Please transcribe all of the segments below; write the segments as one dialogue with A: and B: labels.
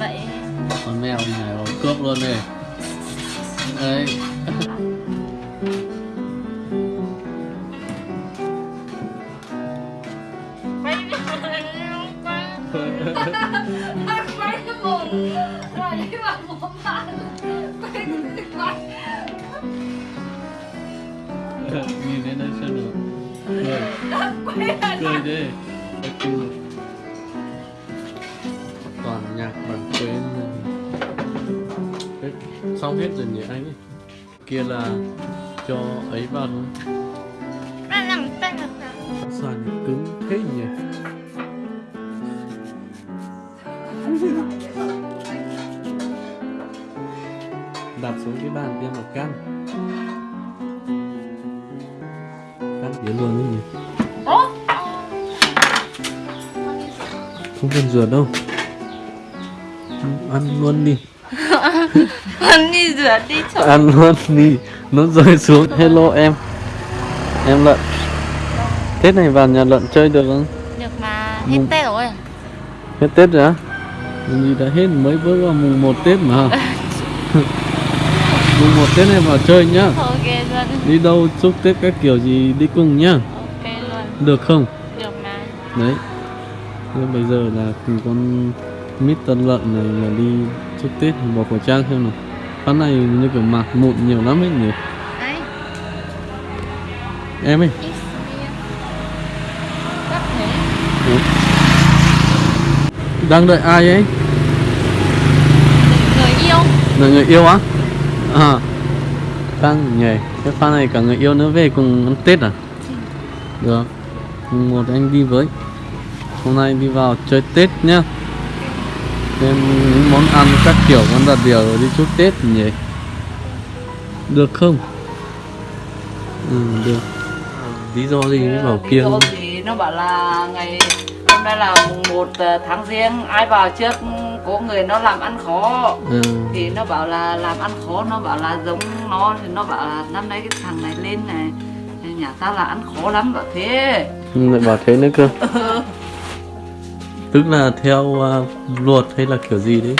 A: vậy.
B: Con mèo đi này rồi cướp luôn này đấy
A: quay cái mồm rồi đi vào mồm bạn quay quay
B: nhìn đến đây xem được? Cười cười đi. Cười. Hết rồi nhỉ anh? Ấy kia là cho ấy vào thôi.
A: Tay nằm
B: sàn cứng thế nhỉ? Đặt xuống cái bàn tiêm một căn. Căn tiến luôn đấy nhỉ? Không cần rửa đâu. Ăn luôn đi
A: ăn đi rửa đi chỗ
B: ăn luôn đi nó rơi xuống. Hello em. Em lợn tết này vào nhà lợn chơi được không?
A: Được mà. Hết tết rồi.
B: Hết tết rồi á? Gì đã hết mới bước vào mùng 1 tết mà. Mùng 1 tết này vào chơi nhá.
A: Ok luôn.
B: Đi đâu chúc tết các kiểu gì đi cùng nhá.
A: Ok luôn.
B: Được không?
A: Được mà.
B: Đấy. Thế bây giờ là cùng con mít tân lợn này là đi chúc tết bỏ khẩu trang xem nào. Phát này như kiểu mặt mụn nhiều lắm ấy nhỉ?
A: Đấy.
B: Em ấy. Ủa? đang đợi ai ấy?
A: Người yêu.
B: Là người yêu á? À. Đang nhỉ cái pha này cả người yêu nữa về cùng ăn tết à? Được. Một anh đi với. Hôm nay đi vào chơi tết nhá thêm những món ăn các kiểu đặt điều rồi đi chúc tết nhỉ? Được không? Ừ được. Lý do gì mới bảo kia
C: Lý do thì nó bảo là ngày hôm nay là mùng 1 tháng riêng. Ai vào trước có người nó làm ăn khó.
B: Ừ.
C: thì nó bảo là làm ăn khó nó bảo là giống nó thì nó bảo là năm nay cái thằng này lên này nhà ta là ăn khó lắm bảo thế.
B: Ừ, lại bảo thế nữa cơ tức là theo uh, luật hay là kiểu gì đấy?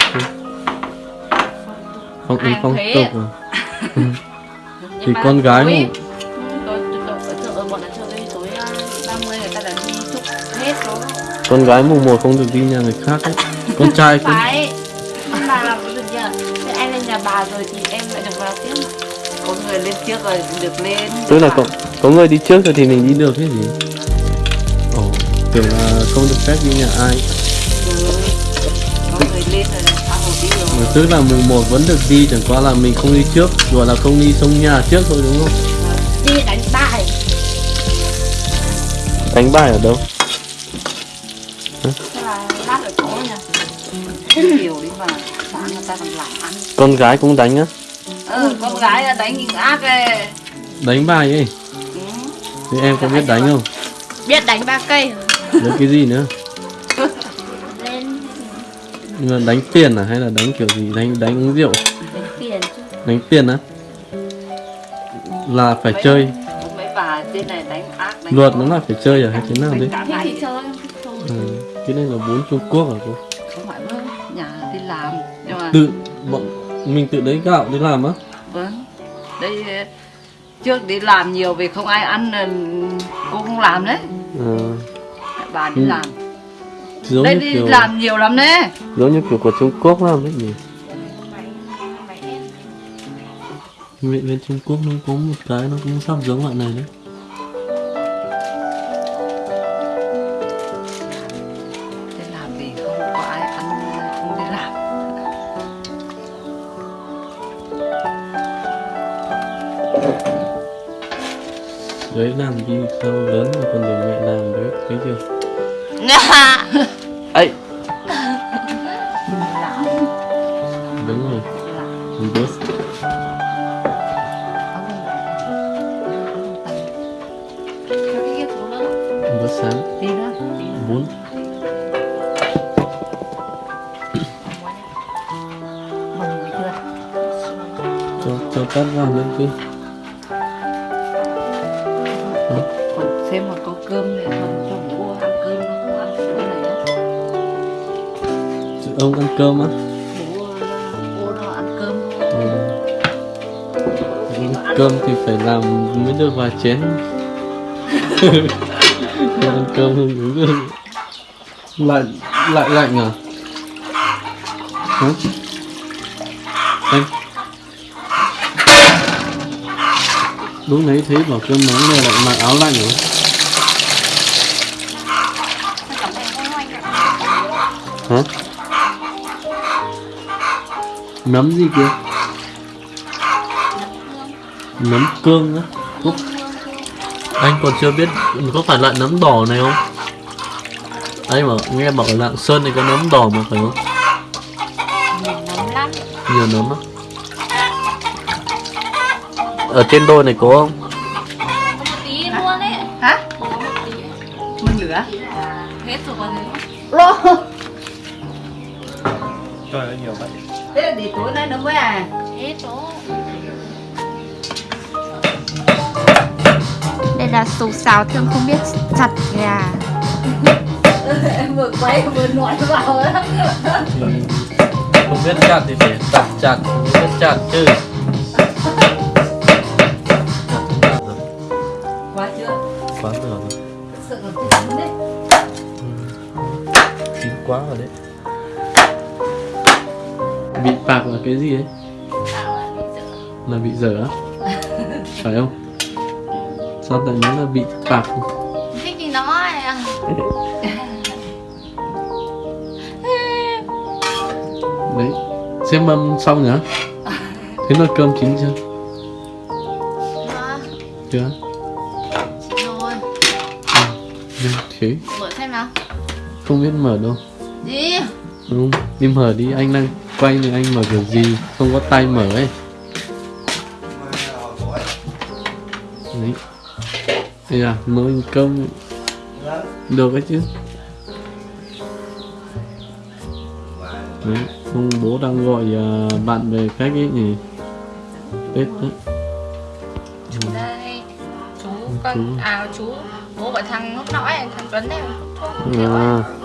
B: Phong
C: Ai
B: phong tục à?
C: Nhưng
B: Thì con gái
C: tối-
B: mà-
C: tối tối ở chợ ở bọn ở chợ đây tối 30 người ta đã đi chúc hết rồi.
B: Con gái mùng một không được đi nhà người khác ấy. con trai cũng
C: phải. Bà thế lên nhà bà rồi thì em lại được vào tiếp. Có người lên trước rồi được lên.
B: Tức là có có người đi trước rồi thì mình đi được cái gì tưởng là không được phép đi nhà ai.
C: Ừ.
B: tức là mùng một vẫn được đi chẳng qua là mình không đi trước gọi là không đi sông nhà trước thôi đúng không?
A: Đi đánh bài.
B: Đánh bài ở đâu? Con gái cũng đánh á?
C: Ừ, con gái đánh ác ấy.
B: Đánh bài ấy?
C: Ừ.
B: thì em có biết đánh không?
A: Biết đánh ba cây
B: biết cái gì nữa?
A: Lên.
B: Nhưng mà đánh tiền à? Hay là đánh kiểu gì? Đánh đánh uống rượu?
A: Đánh tiền chứ.
B: Đánh tiền á? Là phải
C: Mấy-
B: chơi.
C: mấy bà trên này đánh ác đánh
B: luật nó là phải chơi à? Hay thế nào đấy
A: thì chơi
B: ừ. cái này là bốn Trung Quốc à cô?
C: Không phải vâng nhà đi làm. Nhưng mà
B: tự bọn mình tự lấy gạo đi làm á?
C: Vâng. Đây trước đi làm nhiều vì không ai ăn ờ, cô không làm đấy.
B: À,
C: bà đi
B: Ừ.
C: làm.
B: Giống
C: đây đi
B: kiểu
C: làm nhiều lắm đấy.
B: giống như kiểu của Trung Quốc làm đấy nhỉ. Bên, bên Trung Quốc nó có một cái nó cũng sắp giống loại này đấy.
C: Đi làm vì không có ai ăn không đi làm.
B: Đấy làm đi sau lớn rồi còn để mẹ làm đấy thấy chưa ấy
C: làm
B: đúng rồi mình bớt
C: không không kia
B: bớt sáng
C: nữa nữa chưa
B: cho cho tắt vào lên cứ
C: còn xem mà có cơm để còn ông ăn cơm á. Bố bố
B: nó ăn cơm cơm thì phải làm mới được vài chén. Ăn cơm không đúng rồi lạnh lại lạnh à? Hả? Anh. Lúc nãy thấy bảo cơm nóng này lại mặc áo lạnh rồi Hả? Nấm gì kia nấm cương á. Úc. anh còn chưa biết có phải loại nấm đỏ này không? Anh bảo nghe bảo ở lạng sơn này có nấm đỏ mà phải không?
A: Nấm lắm
B: nhiều nấm á ở trên đôi này có không?
C: Hả?
A: Có một tí
C: mình lửa.
A: Hết rồi.
C: Lô.
D: Trời ơi nhiều vậy
C: thế là để tối nay nó mới à?
A: Hết rồi đây là sủ xào thương không biết chặt gà
C: em vừa quay vừa nói vào đó
B: thì không biết chặt thì phải chặt chặt không biết chặt chứ.
C: Quá chưa?
B: Quá nửa rồi.
C: Sợ nó chín
B: quá rồi đấy cái gì ấy? Là bị dở á? Phải không? Sao tại nó là bị bạc
A: thích gì nói.
B: Đấy. Xem mâm xong nhá thế nồi cơm chín chưa? Chưa
A: rồi.
B: Ừ, thế.
A: Mở xem nào.
B: Không biết mở đâu.
A: Đi
B: đúng không? đi mở đi anh đang quay thì anh mở kiểu gì? Không có tay mở ấy. Đấy. Đây à nồi cơm được ấy chứ. Đấy ông bố đang gọi à, bạn về khách ấy nhỉ? Tết đấy
A: đây. Chú
B: chú.
A: con à chú. Bố của thằng lúc nãy thằng Tuấn này thuốc ấy.
B: à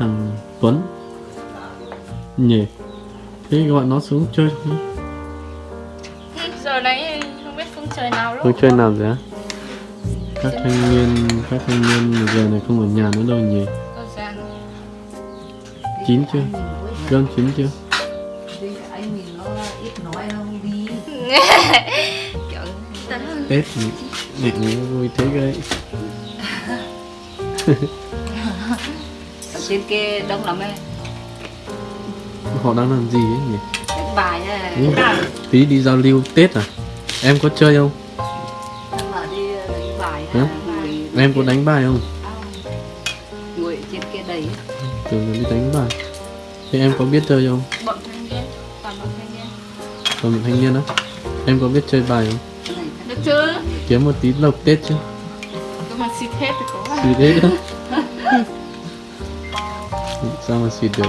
B: thằng Tuấn. Nhỉ? Thế gọi nó xuống chơi thôi
A: Ừ, giờ này không biết phương trời nào
B: Không
A: luôn
B: chơi nào rồi á? Các thanh niên các thanh niên giờ này không ở nhà nữa đâu nhỉ? Chín chưa? Cơm chín chưa?
C: Đi
B: tết mẹ vui thế cái
C: ở trên kia đông lắm ấy
B: họ đang làm gì ấy nhỉ?
C: Cái bài này
B: Ừ. tí đi giao lưu tết à? Em có chơi không?
C: Là đi đánh bài
B: Hả?
C: ngồi
B: em có đánh bài không?
C: Ngồi trên kia đầy
B: tưởng là đi đánh bài. Thế em có biết chơi không?
A: Bọn thanh niên toàn bọn thanh niên.
B: Còn một thanh niên á? Em có biết chơi bài không?
A: Được chưa?
B: Kiếm một tí lộc tết chứ.
A: Mà xịt hết thì có.
B: Xịt hết á sao mà xịt được?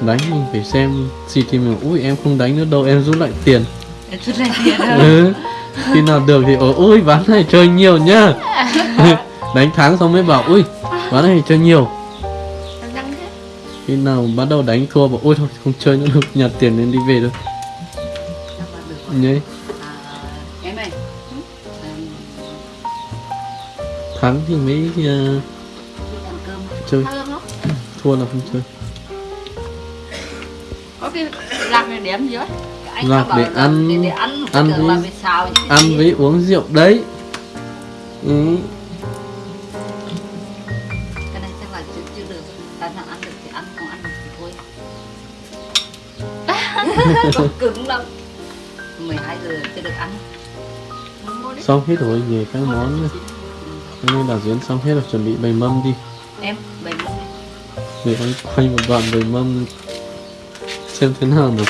B: Đánh mình phải xem xịt thì mình ui em không đánh nữa đâu em rút lại tiền.
C: Em chút này tiền
B: ừ. khi nào được thì ôi ván này chơi nhiều nhá. Đánh thắng xong mới bảo ui ván này chơi nhiều. Khi nào bắt đầu đánh thua bảo ôi thôi không chơi nữa được nhặt tiền lên đi về thôi. Nhé thắng thì mới uh, chơi thua là không chơi.
A: Có cái lạc này đếm dưới
B: Lạc để ăn-
C: để, để ăn
B: ăn với- ăn với uống rượu đấy. Ừ.
C: cái này chắc là chưa, chưa được. Tại nào ăn được thì ăn không ăn được thì thôi. Còn cứng lắm. 12 giờ chưa được ăn.
B: Xong hết rồi về các món. Nữa. cho nên là diễn xong hết rồi chuẩn bị bày mâm đi.
C: Em
B: thì anh quay một đoạn về mâm xem thế nào được.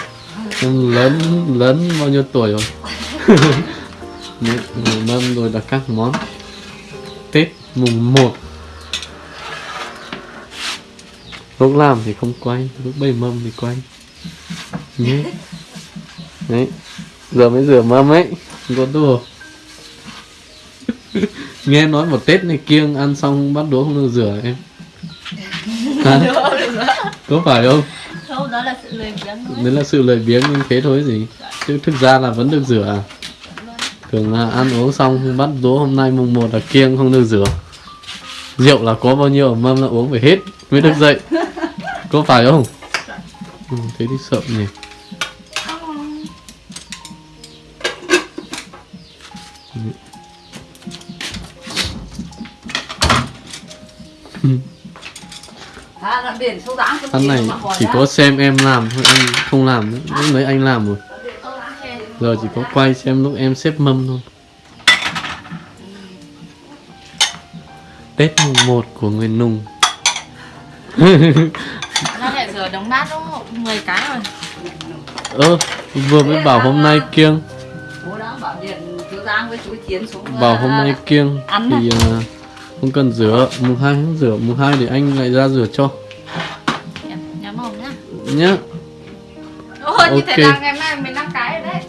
B: Em lớn lớn bao nhiêu tuổi rồi? Một mâm rồi đặt các món. Tết mùng 1 lúc làm thì không quay, lúc bày mâm thì quay. Nhé. Đấy. Giờ mới rửa mâm ấy. Không có đùa. Nghe nói một tết này kiêng ăn xong bắt đũa không được rửa em. Hả? có phải không?
A: Đâu đó là sự lười biếng thôi.
B: Đấy là sự lười biếng như thế thôi gì. Chứ thực ra là vẫn được rửa à? Thường là ăn uống xong bắt đố hôm nay mùng 1 là kiêng không được rửa. Rượu là có bao nhiêu mâm là uống phải hết mới được dậy. Có phải không? Ừ, thế thì sợ nhỉ ăn này chỉ có xem em làm thôi anh không làm nữa. Lúc đấy anh làm rồi. Giờ chỉ có quay xem lúc em xếp mâm thôi. Tết mùng 1 của người nùng.
A: Nó lại rửa đống bát không 10 cái rồi.
B: Ơ vừa mới bảo hôm nay kiêng.
C: Đã bảo điện chú Giang với chú Chiến xuống
B: bảo hôm nay kiêng thì à, không cần rửa. Mùng hai không rửa mùng hai thì anh lại ra rửa cho
A: nhá. Ôi như thế là ngày nay 15 cái rồi đấy.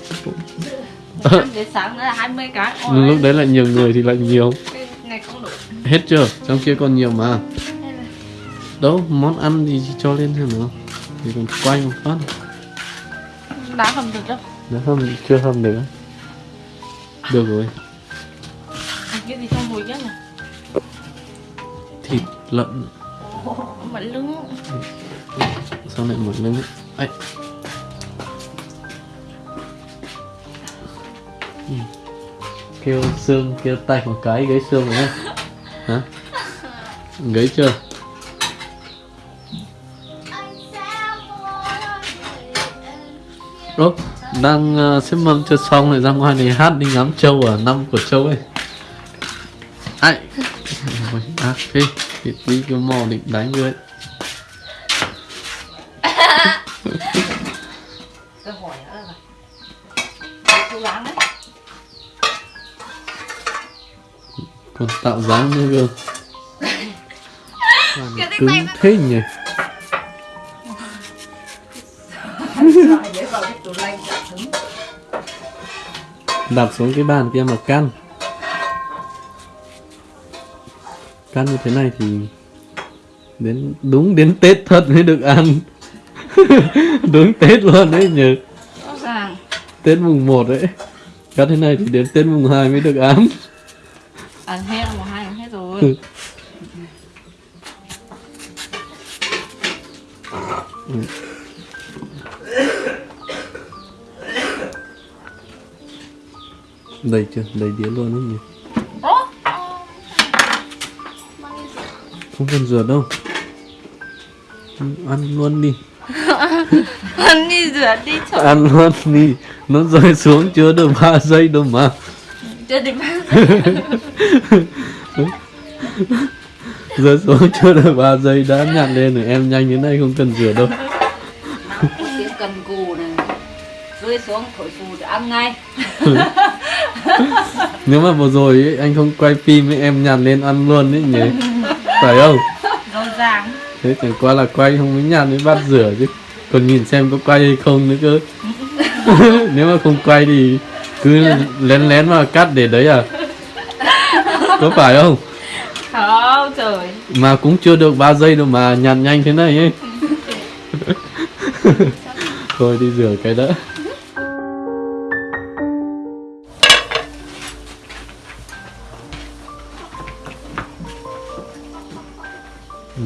A: Đến sáng nữa là 20 cái. Ôi,
B: lúc đấy là nhiều người thì lại nhiều.
A: Cái này không đủ.
B: Hết chưa? Trong kia còn nhiều mà. Đâu món ăn thì cho lên xem nào. Thì còn quay một phát.
A: Đá không được đâu
B: nếu không chưa hâm được được rồi.
A: Cái gì trong mùi nhất này
B: thịt lợn.
A: Mẫn lưng
B: sao lại một lưng ấy. Ừ. Kêu xương kêu tay một cái gãy xương rồi nhá hả? Gãy chưa? Ơ, đang uh, xếp mâm chưa xong lại ra ngoài này hát đi ngắm trâu ở năm của trâu ấy. Ai à thế. Đi cái mò định đánh
C: người
B: ấy tạo dáng Làm
A: Cái
B: cứng thế nhỉ? Đặt xuống cái bàn kia mà căn căn như thế này thì đến đúng đến tết thật mới được ăn. Đúng tết luôn đấy nhỉ?
A: Ràng
B: tết mùng 1 đấy. Căn thế này thì đến tết mùng 2 mới được ăn.
A: Ăn hết ăn hết rồi
B: đầy chưa? Đầy đĩa luôn đấy nhỉ? Không cần rửa đâu. Ừ, ăn luôn đi.
A: Ăn đi rửa đi chợ
B: ăn luôn đi. Nó rơi xuống chưa được 3 giây đâu mà.
A: Chưa đến bao
B: rơi xuống chưa được 3 giây đã nhặt lên rồi. Em nhanh thế này không cần rửa đâu.
C: Tiếng cần cù này. Rơi xuống thổi phù để ăn ngay.
B: Nếu mà vừa rồi ấy, anh không quay phim ấy, em nhặt lên ăn luôn đấy nhỉ? Phải không?
A: Rõ ràng
B: thế chẳng qua là quay không mới nhặt mới bắt rửa chứ. Còn nhìn xem có quay hay không nữa cơ. Nếu mà không quay thì cứ lén lén mà cắt để đấy à? Có phải không
A: không trời.
B: Mà cũng chưa được 3 giây đâu mà nhặt nhanh thế này ấy. Thôi đi rửa cái đã. Ừ.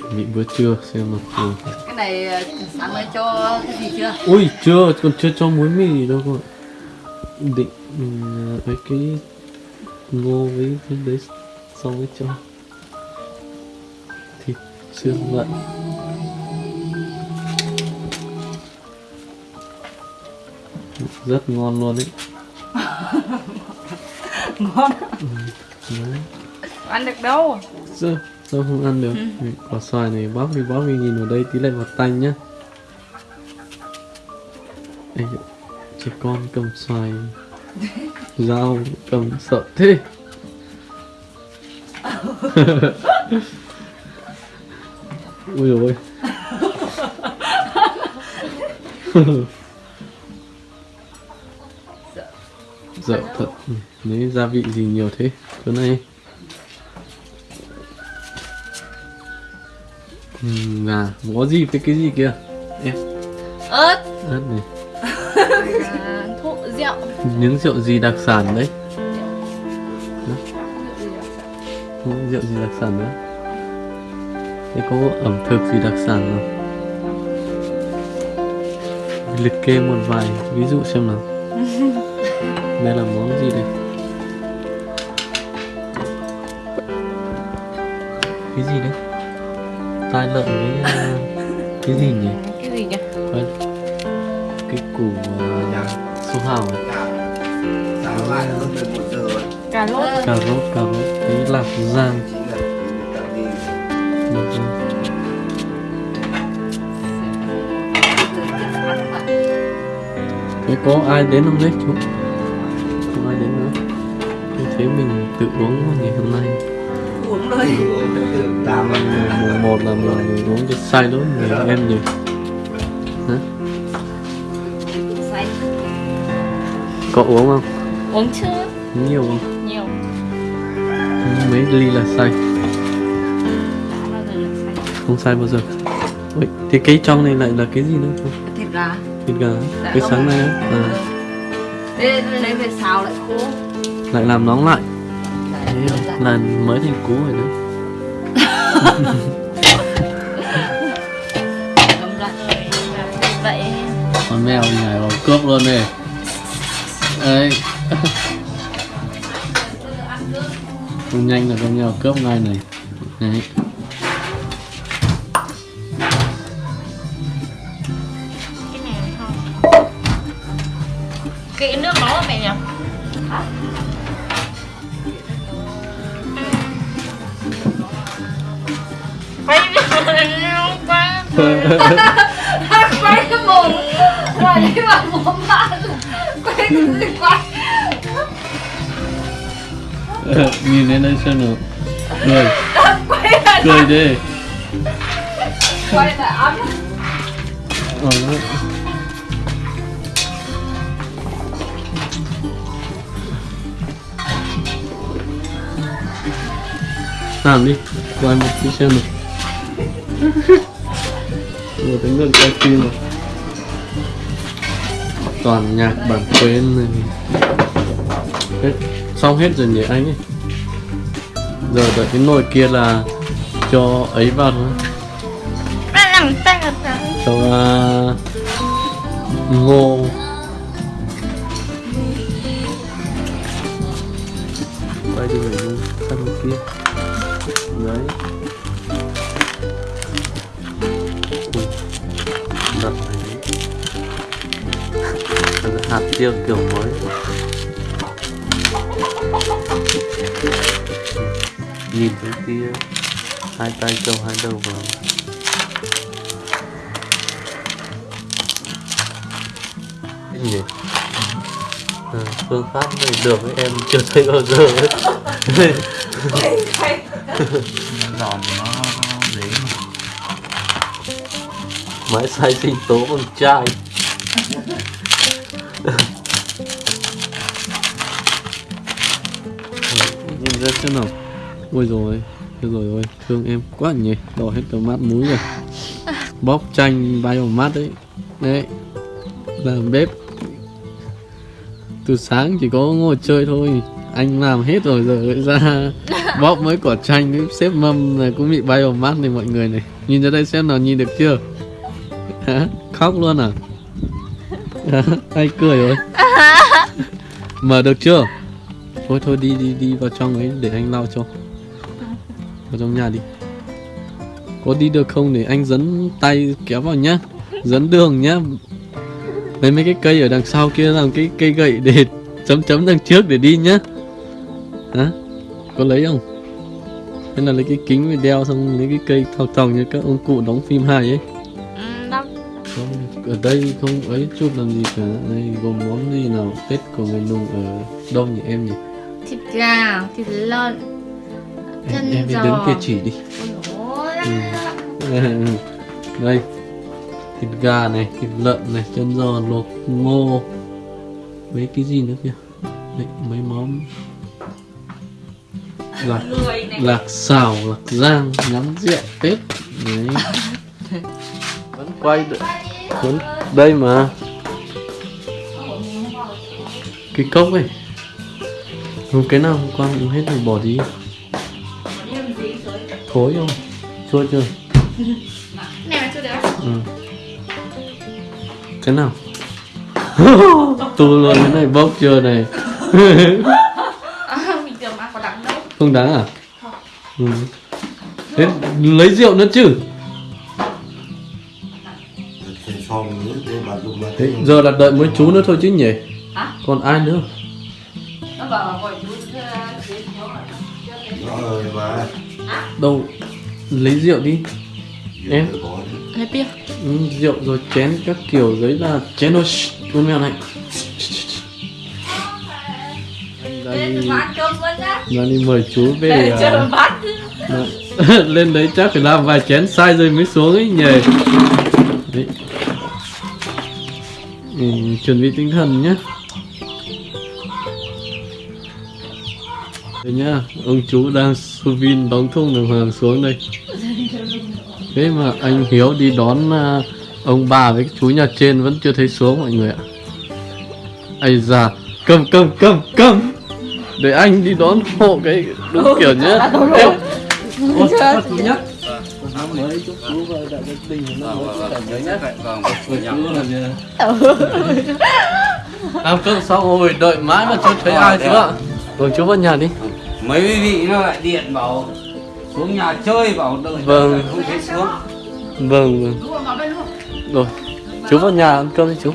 B: chuẩn bị bữa trưa xem nào. Ừ.
C: cái này ờ, sáng nay cho cái gì chưa?
B: Ui chưa còn chưa cho muối mì đâu cơ định ừ, với cái ngô với cái đấy xong mới cho thịt xương lợn rất ngon luôn đấy
C: ngon.
B: Đấy.
A: ăn được đâu?
B: Sao sao không ăn được. Ừ. quả xoài này bóp đi bóp đi nhìn vào đây tí lại vào tanh nhá. Ê, trẻ con cầm xoài dao cầm sợ thế. Ui ôi. Dở thật. Đấy gia vị gì nhiều thế? Chỗ này ừ, gà. Có gì? Với cái gì kia em.
A: Ớt.
B: Ớt này.
A: À, rượu.
B: Những rượu gì đặc sản đấy? Những rượu gì đặc sản nữa thế có ẩm thực gì đặc sản không liệt kê một vài ví dụ xem nào. Đây là món gì đây? Cái gì đấy? Tai lợn với à, cái gì nhỉ?
A: Cái gì nhỉ?
B: Cái củ uh, su hào ấy.
D: Sáng mai là hơn 11 giờ rồi.
A: cà rốt.
B: Cà rốt cà rốt. Cái lạc
D: đi.
B: lạc rang thế có ai đến không đấy? Chú? Không ai đến nữa. Như thế mình tự uống nhỉ hôm nay.
C: Uống thôi.
B: Mùng một là mình uống cho luôn người em nhỉ có uống không?
A: Uống chưa?
B: Nhiều không?
A: Nhiều.
B: Mấy ly là say.
A: Xanh
B: không sai bao giờ. Ôi, thì cái trong này lại là cái gì nữa? Không
C: thịt gà.
B: Thịt gà.
C: Dạ
B: cái sáng nay á? À,
C: Ê, lấy về xào lại khô
B: lại làm nóng lại. Thế
C: nấu ra.
B: là mới thành cũ rồi
A: vậy.
B: Con mèo nhảy vào cướp luôn này đấy. Không nhanh là con mèo cướp ngay này. Đấy.
A: Cái nước đó mẹ nhỉ? Quay quay cái mồm rồi đi. Vào mồm bạn quay cái gì quay
B: nhìn lên đây xem nào cười. Cười đi
A: quay lại ấm.
B: Ờ, làm đi quay một tí xem nào. Một tính gần quay phim rồi toàn nhạc bản quyền này. Hết. Xong hết rồi nhỉ anh ấy? Giờ đợi cái nồi kia là cho ấy vào thôi. Cho uh, ngô riêng kiểu mới nhìn thấy kia hai tay châu hai đầu vào cái gì à, phương pháp này được với em chưa thấy bao giờ ấy.
D: Giòn nó dễ mà.
B: máy sai sinh tố con trai ra xem nào. Ôi rồi ôi rồi ôi thương em quá nhỉ. Đỏ hết cả mắt mũi rồi. Bóp chanh bay vào mắt đấy. Đấy. Làm bếp. Từ sáng chỉ có ngồi chơi thôi. Anh làm hết rồi giờ lại ra bóp mấy quả chanh với xếp mâm này cũng bị bay vào mắt này mọi người này. Nhìn ra đây xem nào nhìn được chưa? Hả? khóc luôn à? Hả? ai cười rồi? Mở được chưa thôi thôi đi đi đi vào trong ấy để anh lau cho. Vào trong nhà đi. Có đi được không để anh dẫn tay kéo vào nhá. Dẫn đường nhá. Lấy mấy cái cây ở đằng sau kia làm cái cây gậy để chấm chấm đằng trước để đi nhá. Hả? Có lấy không? Hay là lấy cái kính để đeo xong lấy cái cây thọc thọc như các ông cụ đóng phim hài ấy.
A: Ừ,
B: không ở đây không ấy chụp làm gì cả. Đây gồm món gì nào? Tết của người nùng ở đâu nhỉ em nhỉ
A: thịt gà thịt lợn
B: em,
A: Chân
B: em đi
A: giò.
B: đứng kia chỉ đi.
A: Ôi
B: đây thịt gà này thịt lợn này chân giò luộc ngô mấy cái gì nữa kìa? Đấy, mấy món lạc
A: này.
B: lạc xào lạc rang nhắm rượu tết. Đấy. vẫn quay được. Vẫn đây mà. Cái cốc ấy không cái nào hôm qua uống hết rồi bỏ đi. Thối không? Chua chưa?
A: Này được
B: ừ. cái nào? Tu luôn cái này bốc chưa này?
A: À,
B: không đáng à? Ừ. Thế lấy rượu nữa chứ? Thế giờ là đợi mỗi chú nữa thôi chứ nhỉ?
C: Hả?
B: còn ai nữa
D: ơi mà
B: đâu? Lấy rượu đi. Em.
A: Lấy bia
B: ừ, rượu rồi chén các kiểu giấy là chén thôi. Con mèo này.
A: Lên
B: đi ra mời chú về à, lên đấy chắc phải làm vài chén sai rồi mới xuống ấy nhỉ. Đấy. Ừ, chuẩn bị tinh thần nhé Đây nhá, ông chú đang sưu vin đóng thùng đường hoàng xuống đây. Thế mà anh Hiếu đi đón à, ông bà với chú nhà trên vẫn chưa thấy xuống mọi người ạ. Ây da, cầm cầm cầm cầm. Để anh đi đón hộ cái đúng kiểu nhá. Em Ôi, các chú nhá mới chúc chú và đại gia đình năm mới khỏe nhớ nhá.
D: Vâng,
B: Ôi, chú là nhờ Ăn cơm xong rồi đợi mãi mà chưa thấy ai chú ạ. Vâng chú vào nhà đi
E: mấy vị nó lại điện bảo xuống nhà chơi bảo đợi
B: Vâng.
E: đợi không thấy xuống.
B: Vâng vâng. Rồi chú vào nhà ăn cơm đi chú